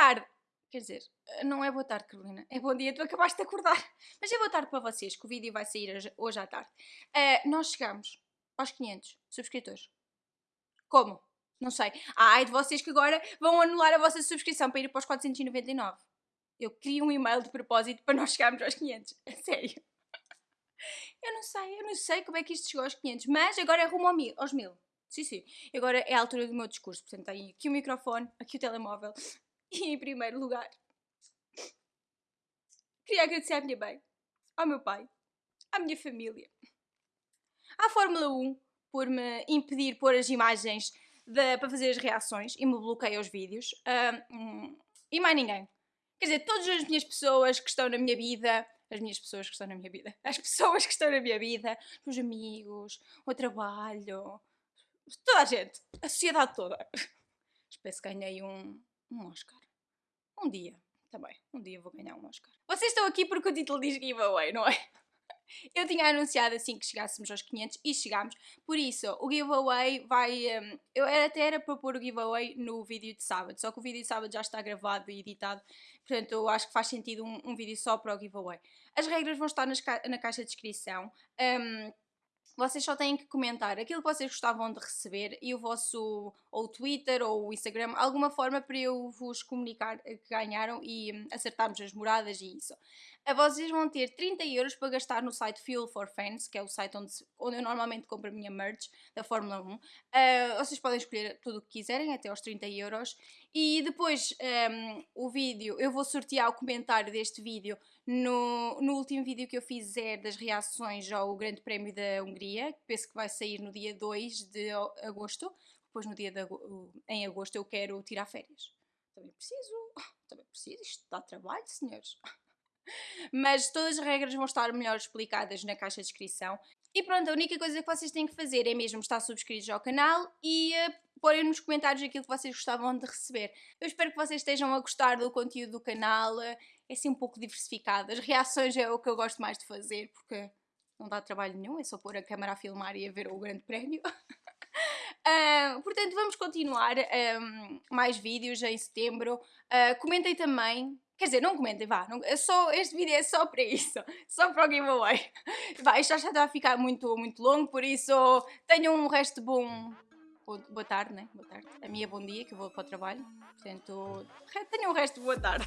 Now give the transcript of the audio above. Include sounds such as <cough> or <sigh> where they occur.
tarde. Quer dizer, não é boa tarde, Carolina. É bom dia, tu acabaste de acordar. <laughs> Mas é boa tarde para vocês, que o vídeo vai sair hoje, à tarde. Uh, nós chegamos aos 500 subscritores. Como? Não sei. Ah, ai de vocês que agora vão anular a vossa subscrição para ir para os 499. Eu queria um e-mail de propósito para nós chegarmos aos 500. É <laughs> sério. Eu não sei, eu não sei como é que isto chegou aos 500, mas agora é rumo ao mil, aos 1000. Sim, sim. Agora é a altura do meu discurso. Portanto, tem aqui o microfone, aqui o telemóvel. <laughs> E em primeiro lugar, queria agradecer à minha mãe, ao meu pai, à minha família, à Fórmula 1 por me impedir pôr as imagens de, para fazer as reações e me bloqueia os vídeos. E mais ninguém. Quer dizer, todas as minhas pessoas que estão na minha vida, as minhas pessoas que estão na minha vida, as pessoas que estão na minha vida, os amigos, o trabalho, toda a gente, a sociedade toda. Espero que ganhei um, um Oscar. Um dia, também. Um dia vou ganhar um Oscar. Vocês estão aqui porque o título diz giveaway, não é? <laughs> Eu tinha anunciado assim que chegássemos aos 500 e chegámos. Por isso, o giveaway vai. Um, eu até era para pôr o giveaway no vídeo de sábado, só que o vídeo de sábado já está gravado e editado, portanto eu acho que faz sentido um, um vídeo só para o giveaway. As regras vão estar nas, na caixa de descrição. Um, vocês só têm que comentar aquilo que vocês gostavam de receber e o vosso ou Twitter ou o Instagram, alguma forma para eu vos comunicar que ganharam e hum, acertarmos as moradas e isso. Vocês vão ter 30 euros para gastar no site Fuel for Fans, que é o site onde, onde eu normalmente compro a minha merch da Fórmula 1. Uh, vocês podem escolher tudo o que quiserem, até aos 30 euros. E depois um, o vídeo, eu vou sortear o comentário deste vídeo no, no último vídeo que eu fiz é das reações ao Grande Prémio da Hungria, que penso que vai sair no dia 2 de agosto. Depois no dia de, em agosto eu quero tirar férias. Também preciso, <laughs> também preciso, isto dá trabalho, senhores. <laughs> Mas todas as regras vão estar melhor explicadas na caixa de descrição. E pronto, a única coisa que vocês têm que fazer é mesmo estar subscritos ao canal e uh, porem nos comentários aquilo que vocês gostavam de receber. Eu espero que vocês estejam a gostar do conteúdo do canal, é assim um pouco diversificado. As reações é o que eu gosto mais de fazer, porque não dá trabalho nenhum, é só pôr a câmera a filmar e a ver o grande prémio. Uh, <laughs> portanto, vamos continuar um, mais vídeos em setembro. Uh, comentem também Quer dizer, não comentem, vá. Não, é só, este vídeo é só para isso. <laughs> Só para o giveaway. <laughs> Vá, isto já está a ficar muito, muito longo, por isso tenham um resto bom... Boa tarde, né? Boa tarde. A minha bom dia, que eu vou para o trabalho. Portanto, tenham um resto boa tarde.